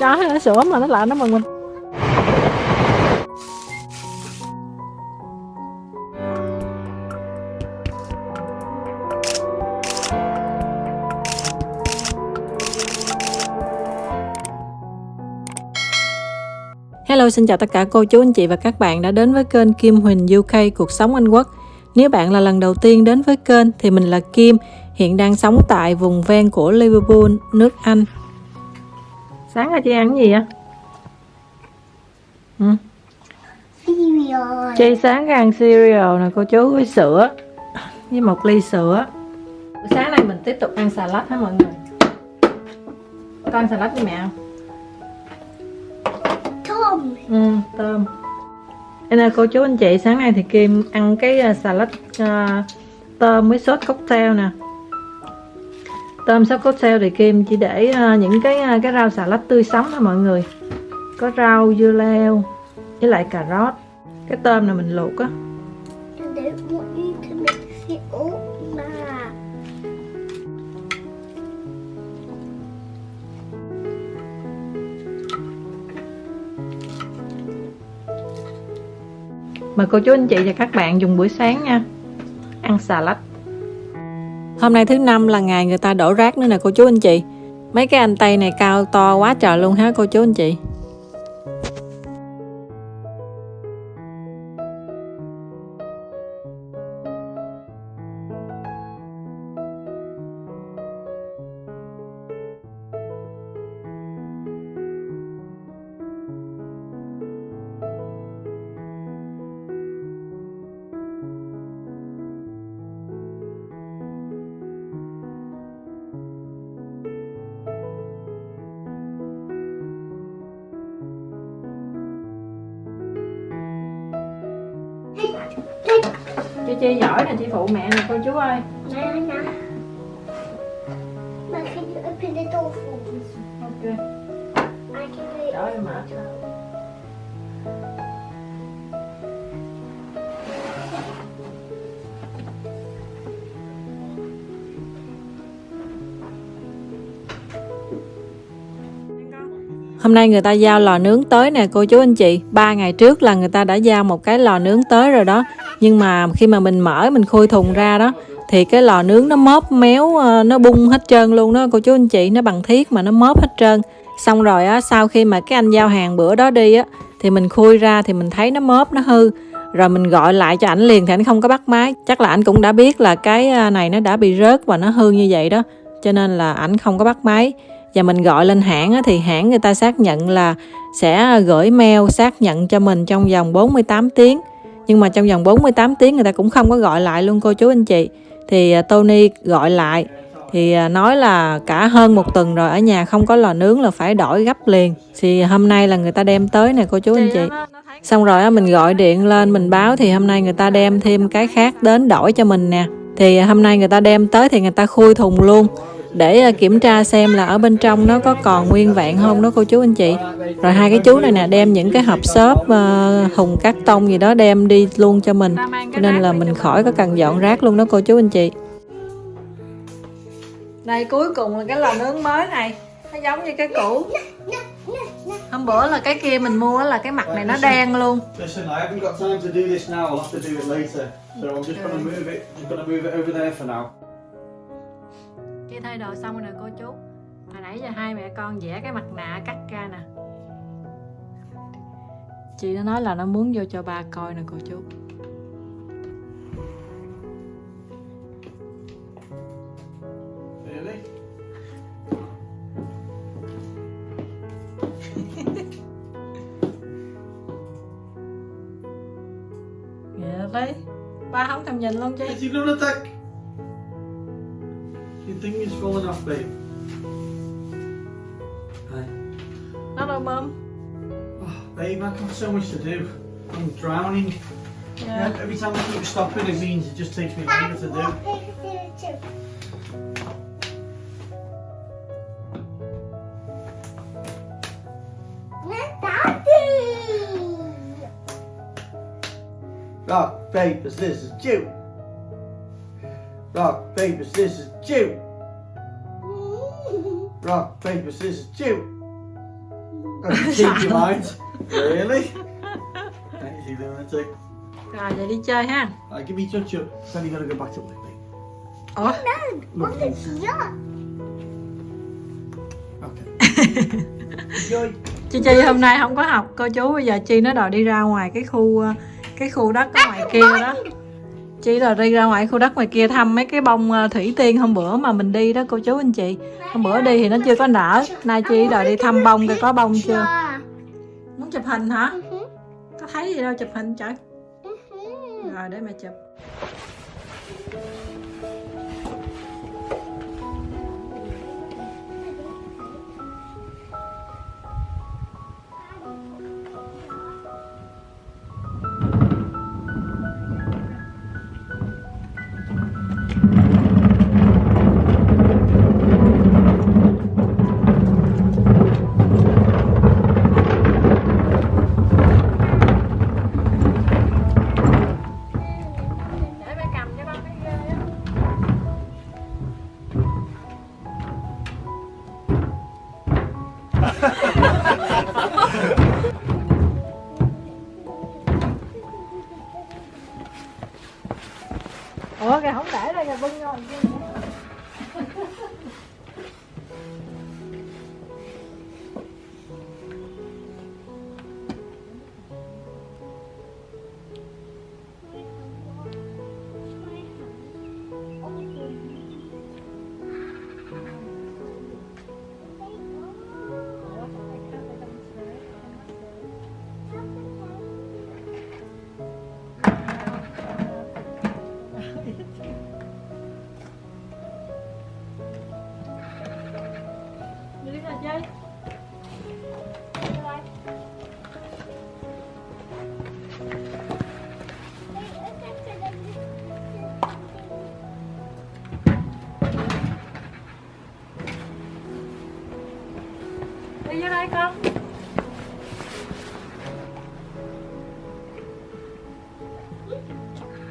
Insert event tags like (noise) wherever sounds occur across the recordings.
chó hay là sữa mà nó lại nó mừng mình Hello, xin chào tất cả cô chú anh chị và các bạn đã đến với kênh Kim Huỳnh UK Cuộc sống Anh Quốc. Nếu bạn là lần đầu tiên đến với kênh thì mình là Kim, hiện đang sống tại vùng ven của Liverpool, nước Anh. Sáng ra chị ăn gì vậy? Ừ. Cereal. Chị sáng ăn cereal nè cô chú với sữa với một ly sữa. Buổi sáng nay mình tiếp tục ăn salad hả mọi người? Con ăn salad với mẹ không? Tom. Ừ, tôm là cô chú anh chị sáng nay thì Kim ăn cái uh, salad uh, tôm với sốt cocktail nè Tôm sốt cocktail thì Kim chỉ để uh, những cái uh, cái rau salad tươi sống thôi mọi người. Có rau dưa leo với lại cà rốt. Cái tôm này mình luộc á. Mời cô chú anh chị và các bạn dùng buổi sáng nha. Ăn salad Hôm nay thứ năm là ngày người ta đổ rác nữa nè, cô chú anh chị. Mấy cái anh tây này cao to quá trời luôn ha cô chú anh chị? Chi giỏi nè chị phụ mẹ nè cô chú ơi. Ma, can you open the door for me? Ok I can do it. Trời mệt Hôm nay người ta giao lò nướng tới nè, cô chú anh chị. Ba ngày trước là người ta đã giao một cái lò nướng tới rồi đó. Nhưng mà khi mà mình mở, mình khui thùng ra đó, Thì cái lò nướng nó móp méo ờ, nó bung hết trơn luôn đó, cô chú anh chị. Nó bằng thiết mà nó móp hết trơn. Xong rồi á, sau khi mà cái anh giao hàng bữa đó đi á, Thì mình khui ra thì mình thấy nó móp nó hư. Rồi mình gọi lại cho ảnh liền thì ảnh không có bắt máy. Chắc là ảnh cũng đã biết là cái à, này nó đã bị rớt và nó hư như vậy đó. Cho nên là ảnh không có bắt máy và mình gọi lên hãng thì hãng người ta xác nhận là sẽ gửi mail xác nhận cho mình trong vòng 48 tiếng. Nhưng mà trong vòng 48 tiếng người ta cũng không có gọi lại luôn, cô chú anh chị. Thì à, Tony gọi lại, thì à, nói là cả hơn một tuần rồi ở nhà không có lò nướng là phải đổi gấp liền. Thì hôm nay là người ta đem tới nè, cô chú anh chị. Xong rồi mình gọi điện lên, mình báo thì hôm nay người ta đem thêm cái khác đến đổi cho mình nè. Thì hôm nay người ta đem tới thì người ta khui thùng luôn để à, kiểm tra xem là ở bên trong nó có còn nguyên vẹn không đó cô chú anh chị. Rồi hai cái chú này nè đem những cái hộp xốp uh, thùng cắt tông gì đó đem đi luôn cho mình. Cho nên là mình khỏi có cần dọn rác luôn đó cô chú anh chị. Đây cuối cùng là cái lò nướng mới này. Nó giống như cái cũ hôm bữa là cái kia mình mua là cái mặt này nó đen luôn. Listen, I haven't got time to do this now. I'll have to do it later. So I'm just going to move it. I'm going to move it over there for now. chị thay đồ xong rồi nè cô chú hồi nãy giờ hai mẹ con vẽ cái mặt nạ cắt ra nè chị nó nói là nó muốn vô cho ba coi nè cô chú Really? (laughs) Dạ Ba không thèm nhìn luôn chứ Is he lunatic? You think he's falling off, babe? Hi. Nó đâu bơm Oh, babe, I've got so much to do. I'm drowning. Dạ Every time I keep stopping, it means it just takes me longer to do. Rock, paper, scissors, shoot. Rock, paper, scissors, shoot. Rock, paper, scissors, shoot. Change your mind. Really? Thanks, you lunatic. rồi vậy đi chơi ha Right, give me touch up. Then you're gonna go back to me. ủa No, what is that? Okay. (laughs) Enjoy. chị chi hôm nay không có học cô chú bây giờ chi nó đòi đi ra ngoài cái khu ờ, cái khu đất ở ngoài kia đó chị đòi đi ra ngoài khu đất ngoài kia thăm mấy cái bông ờ, thủy tiên hôm bữa mà mình đi đó cô chú anh chị. Hôm bữa đi thì nó chưa có nở. Nay chị đòi đi thăm bông coi có bông chưa? Muốn chụp hình hả? Mhm. có thấy gì đâu chụp hình trời. Mhm. rồi để mẹ chụp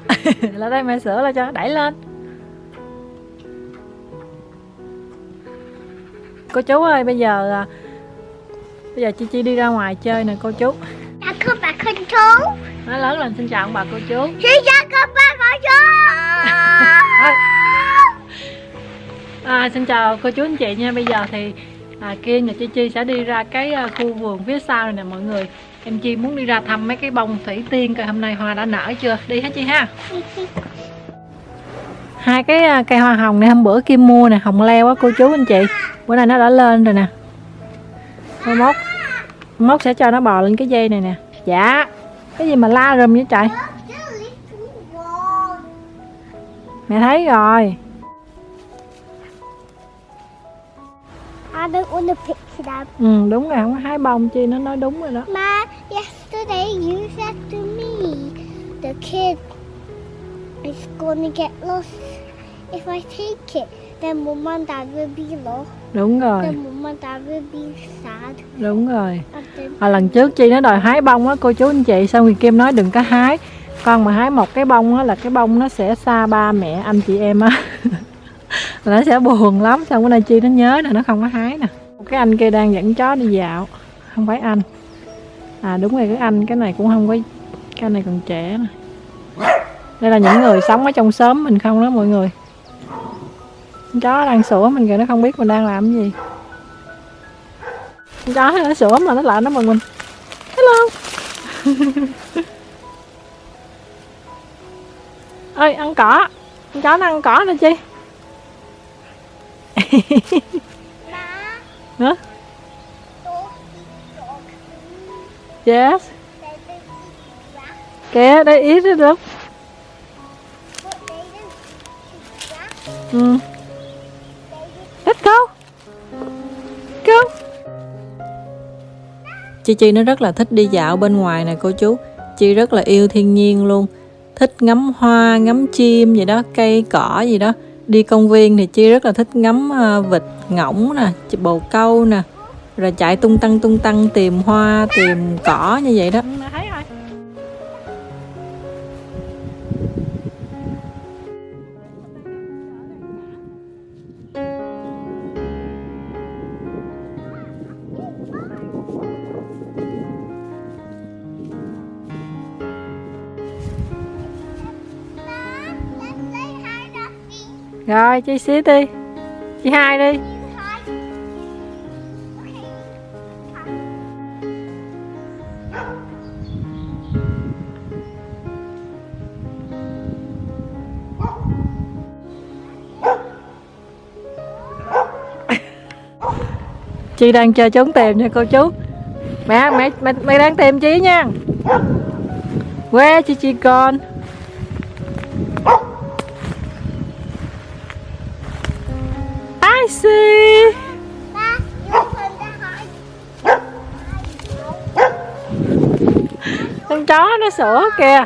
(laughs) là đây mẹ sửa lại cho đẩy lên. Cô chú ơi bây giờ à, bây giờ chi chi đi ra ngoài chơi nè cô chú. Đã có bà con chú. nói lớn lên xin chào ông bà cô chú. Xin chào các bà con chú. (laughs) À, xin chào cô chú anh chị nha. Bây giờ thì à, Kiên và Chi Chi sẽ đi ra cái à, khu vườn phía sau này nè mọi người em Chi muốn đi ra thăm mấy cái bông thủy tiên coi hôm nay hoa đã nở chưa? Đi hết Chi ha? Hai cái à, cây hoa hồng này hôm bữa Kim mua nè, hồng leo á, cô chú anh chị. Bữa nay nó đã lên rồi nè. Thôi mốt mốt sẽ cho nó bò lên cái dây này nè. Dạ. Cái gì mà la rùm vậy trời? Mẹ thấy rồi. I don't want to pick it up. ừ đúng rồi không có hái bông chi nó nói đúng rồi đó Ma, yesterday you said to me the kid is to get lost. If I take it, then mom and dad will be lost. đúng rồi Then mom and dad will be sad. đúng rồi à, lần trước chi nó đòi hái bông á cô chú anh chị xong rồi kim nói đừng có hái con mà hái một cái bông á là cái bông nó sẽ xa ba mẹ anh chị em á (laughs) Là nó sẽ buồn lắm, xong bữa nay chi nó nhớ nè, nó không có hái nè. Một cái anh kia đang dẫn chó đi dạo, không phải anh. À đúng rồi, cái anh, cái này cũng không có, cái này còn trẻ nè. Đây là những người sống ở trong xóm mình không đó, mọi người. Chó đang sủa mình kìa, nó không biết mình đang làm cái gì. Chó nó sủa mà nó lại nó mừng mình hello. (laughs) Ơi ăn cỏ. Con chó nó ăn cỏ nè chi hả? Yes. They kìa đây ít đó đúng ừ. Let's go go Chi Chi nó rất là thích đi dạo bên ngoài nè cô chú. Chị rất là yêu thiên nhiên luôn. Thích ngắm hoa, ngắm chim gì đó, cây cỏ gì đó. Đi công viên thì Chi rất là thích ngắm ờ, vịt, ngỗng nè, bồ câu nè Rồi chạy tung tăng tung tăng tìm hoa, tìm cỏ như vậy đó. Rồi chị xí đi. Chị hai đi. Chị đang chơi trốn tìm nha cô chú. Mẹ mẹ mẹ, mẹ đang tìm chị nha. Quê chị chị con. Con chó nó sủa kìa.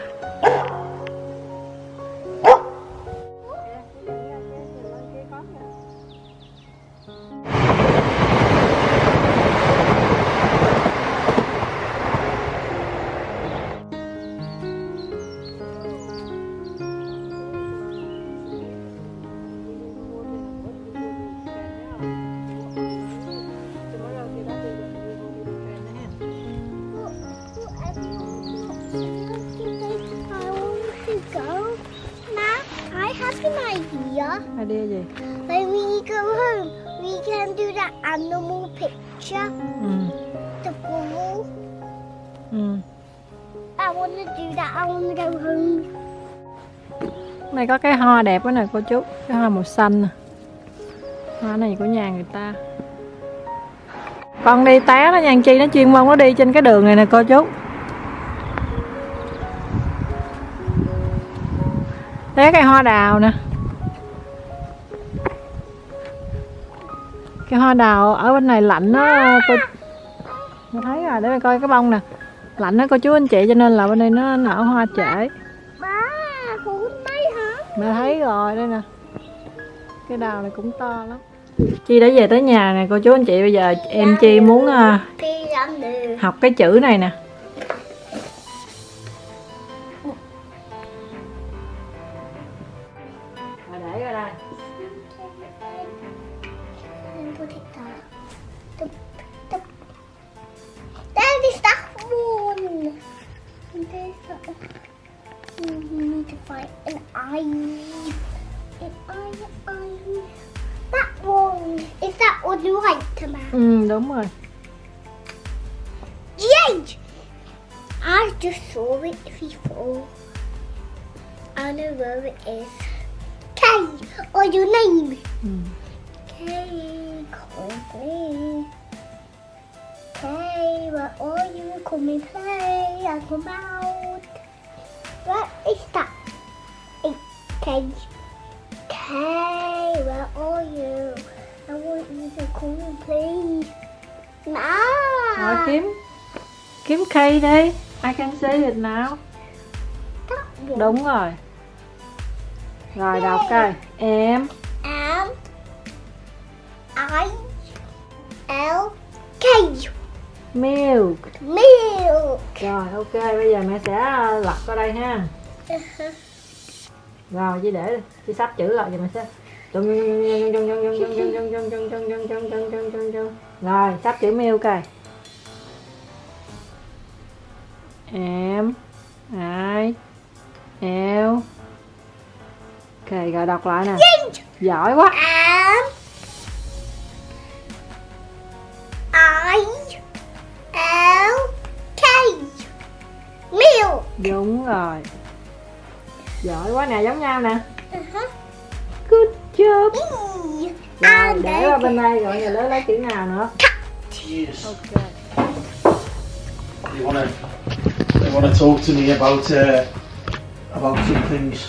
Have an idea. Idea gì? When we go home, we can do that animal picture, Ừ. the ball. Ừ. I want to do that. I want to go home. Này có cái hoa đẹp quá nè cô chú. Cái hoa màu xanh nè. Hoa này của nhà người ta. Con đi té nó nha chi nó chuyên môn nó đi trên cái đường này nè cô chú. Té cái hoa đào nè. Cái hoa đào ở bên này lạnh đó cô thấy rồi, để mình coi cái bông nè Lạnh đó cô chú anh chị cho nên là bên đây nó nở hoa trễ hả? Mẹ thấy rồi đây nè Cái đào này cũng to lắm Chi đã về tới nhà nè cô chú anh chị Bây giờ em Chi muốn được. học cái chữ này nè eye. An eye. That one. Is that one right, Tama? Ừ đúng rồi Yay! I just saw it before. I know where it is. K, or your name? ừ. K, call me. K, where are you? Come and play. I come out. Hey, K. K, where are you? I want you to come and play. Rồi Nah. kiếm Kiếm cây đi I can see it now. Đúng rồi Rồi đọc coi Em M I L K milk milk. Rồi ok bây giờ mẹ sẽ lật qua đây ha Rồi chị để chị sắp chữ lại thì mẹ sẽ Rồi sắp chữ milk coi Em I L Ok rồi đọc lại nè Giỏi quá M I L K milk. Đúng rồi Giỏi quá nè giống nhau nè Uh-huh. Good job. Rồi And để qua bên đây rồi giờ lấy lấy chữ nào nữa Yes. Ok You wanna you wanna talk to me about uh, about some things?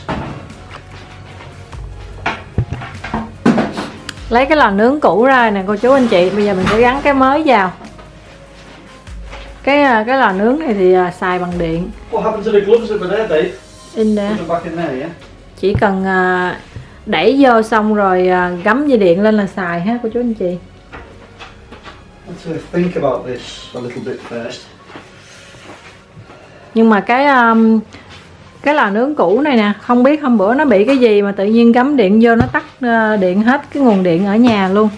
Lấy cái lò nướng cũ ra nè cô chú anh chị Bây giờ mình sẽ gắn cái mới vào Cái à, cái lò nướng này thì à, xài bằng điện What happened to the gloves were there, Dave? In there. Chỉ cần à, đẩy vô xong rồi à, gắm dây điện lên là xài ha cô chú anh chị uh. Nhưng mà cái um, cái lò nướng cũ này nè Không biết hôm bữa nó bị cái gì mà tự nhiên gắm điện vô nó tắt điện hết cái nguồn điện ở nhà luôn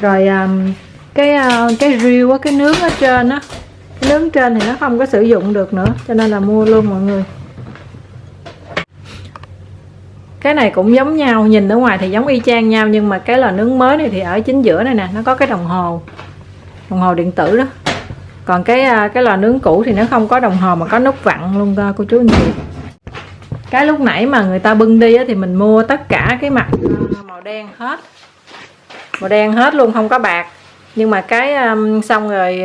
Rồi um, cái à, cái riêu á, cái nướng ở trên á Cái nướng trên thì nó không có sử dụng được nữa Cho nên là mua luôn mọi người cái này cũng giống nhau nhìn ở ngoài thì giống y chang nhau nhưng mà cái lò nướng mới này thì ở chính giữa này nè nó có cái đồng hồ. Đồng hồ điện tử đó. Còn cái à, cái lò nướng cũ thì nó không có đồng hồ mà có nút vặn luôn đó cô chú anh chị. Cái lúc nãy mà người ta bưng đi á, thì mình mua tất cả cái mặt à, màu đen hết. Màu đen hết luôn không có bạc. Nhưng mà cái um, xong rồi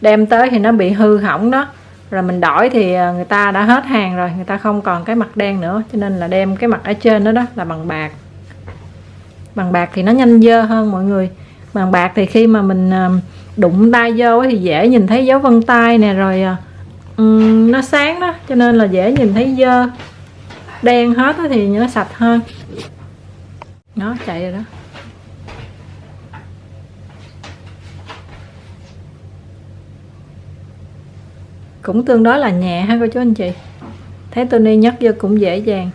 đem tới thì nó bị hư hỏng đó rồi mình đổi thì à, người ta đã hết hàng rồi người ta không còn cái mặt đen nữa cho nên là đem cái mặt ở trên đó đó là bằng bạc. Bằng bạc thì nó nhanh dơ hơn mọi người. Bằng bạc thì khi mà mình à, đụng tay vô thì dễ nhìn thấy dấu vân tay nè rồi um, nó sáng đó cho nên là dễ nhìn thấy dơ. Đen hết thì nó sạch hơn. Nó chạy rồi đó. Cũng tương đối là nhẹ ha cô chú anh chị. Thấy Tony nhấc vô cũng dễ dàng.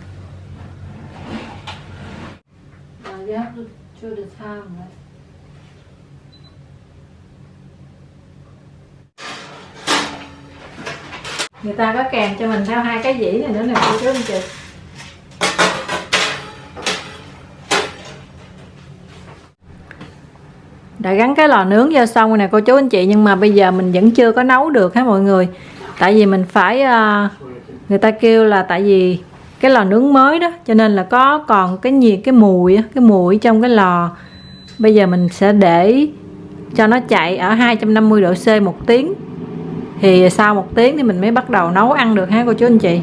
Người ta có kèm cho mình theo hai cái dĩ này nữa nè cô chú anh chị. Đã gắn cái lò nướng vô xong rồi nè cô chú anh chị nhưng mà bây giờ mình vẫn chưa có nấu được ha mọi người tại vì mình phải ờ, người ta kêu là tại vì cái lò nướng mới đó cho nên là có còn cái nhiệt cái mùi cái mùi trong cái lò bây giờ mình sẽ để cho nó chạy ở 250 độ C một tiếng thì sau một tiếng thì mình mới bắt đầu nấu ăn được ha cô chú anh chị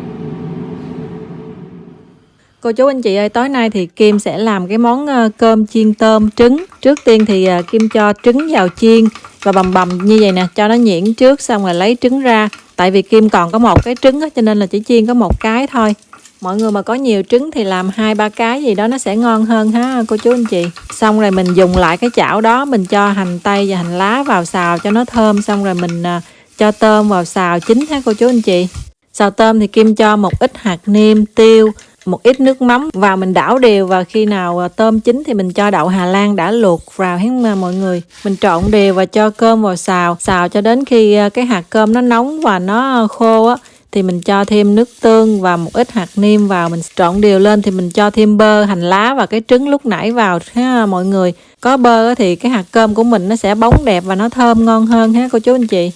Cô chú anh chị ơi, tối nay thì Kim sẽ làm cái món ờ, cơm chiên tôm trứng. Trước tiên thì ờ, Kim cho trứng vào chiên và bầm bầm như vậy nè, cho nó nhuyễn trước xong rồi lấy trứng ra. Tại vì Kim còn có một cái trứng đó, cho nên là chỉ chiên có một cái thôi. Mọi người mà có nhiều trứng thì làm hai ba cái gì đó nó sẽ ngon hơn ha cô chú anh chị. Xong rồi mình dùng lại cái chảo đó, mình cho hành tây và hành lá vào xào cho nó thơm xong rồi mình à, cho tôm vào xào chín ha cô chú anh chị. Xào tôm thì Kim cho một ít hạt nêm, tiêu, một ít nước mắm vào mình đảo đều và khi nào à, tôm chín thì mình cho đậu Hà Lan đã luộc vào hết mà mọi người. Mình trộn đều và cho cơm vào xào. Xào cho đến khi à, cái hạt cơm nó nóng và nó khô á, thì mình cho thêm nước tương và một ít hạt nêm vào. Mình trộn đều lên thì mình cho thêm bơ, hành lá và cái trứng lúc nãy vào, ha, mọi người. Có bơ thì cái hạt cơm của mình nó sẽ bóng đẹp và nó thơm ngon hơn ha, cô chú anh chị.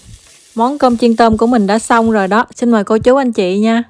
Món cơm chiên tôm của mình đã xong rồi đó. Xin mời cô chú anh chị nha.